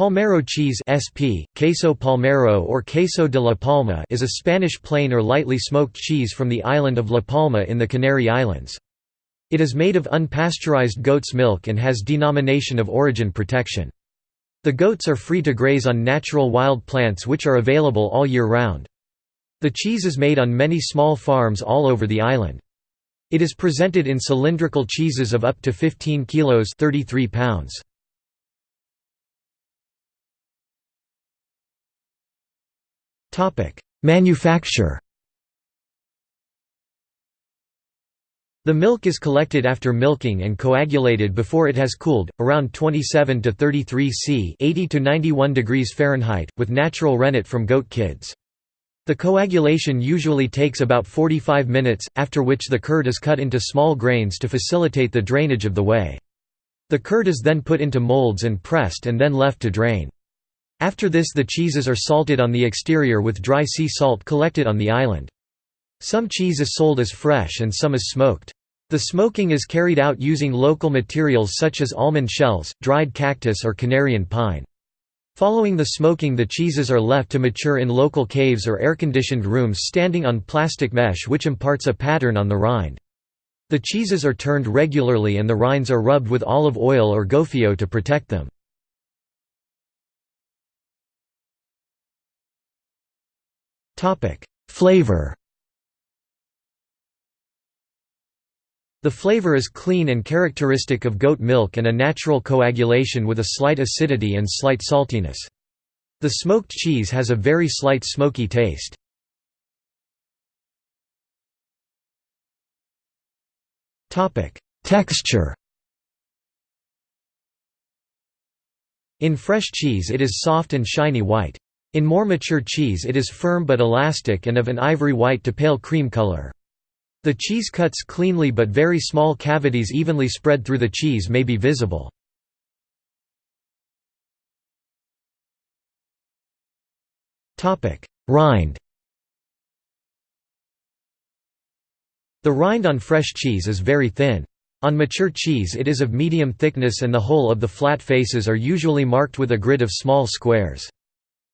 Palmero cheese SP, queso palmero or queso de la Palma is a Spanish plain or lightly smoked cheese from the island of La Palma in the Canary Islands. It is made of unpasteurized goat's milk and has denomination of origin protection. The goats are free to graze on natural wild plants which are available all year round. The cheese is made on many small farms all over the island. It is presented in cylindrical cheeses of up to 15 kilos 33 pounds. Manufacture The milk is collected after milking and coagulated before it has cooled, around 27 to 33 C 80 to 91 degrees Fahrenheit, with natural rennet from goat kids. The coagulation usually takes about 45 minutes, after which the curd is cut into small grains to facilitate the drainage of the whey. The curd is then put into molds and pressed and then left to drain. After this the cheeses are salted on the exterior with dry sea salt collected on the island. Some cheese is sold as fresh and some is smoked. The smoking is carried out using local materials such as almond shells, dried cactus or Canarian pine. Following the smoking the cheeses are left to mature in local caves or air-conditioned rooms standing on plastic mesh which imparts a pattern on the rind. The cheeses are turned regularly and the rinds are rubbed with olive oil or gofio to protect them. Flavor The flavor is clean and characteristic of goat milk and a natural coagulation with a slight acidity and slight saltiness. The smoked cheese has a very slight smoky taste. Texture In fresh cheese it is soft and shiny white. In more mature cheese it is firm but elastic and of an ivory white to pale cream color. The cheese cuts cleanly but very small cavities evenly spread through the cheese may be visible. Rind The rind on fresh cheese is very thin. On mature cheese it is of medium thickness and the whole of the flat faces are usually marked with a grid of small squares.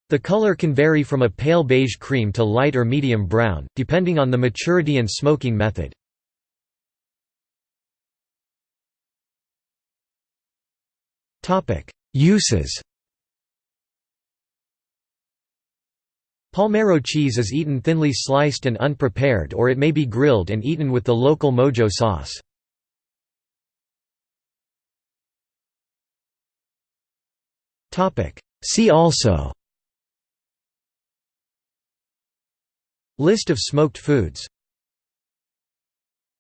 The color can vary from a pale beige cream to light or medium brown, depending on the maturity and smoking method. Uses Palmero cheese is eaten thinly sliced and unprepared or it may be grilled and eaten with the local mojo sauce. See also List of smoked foods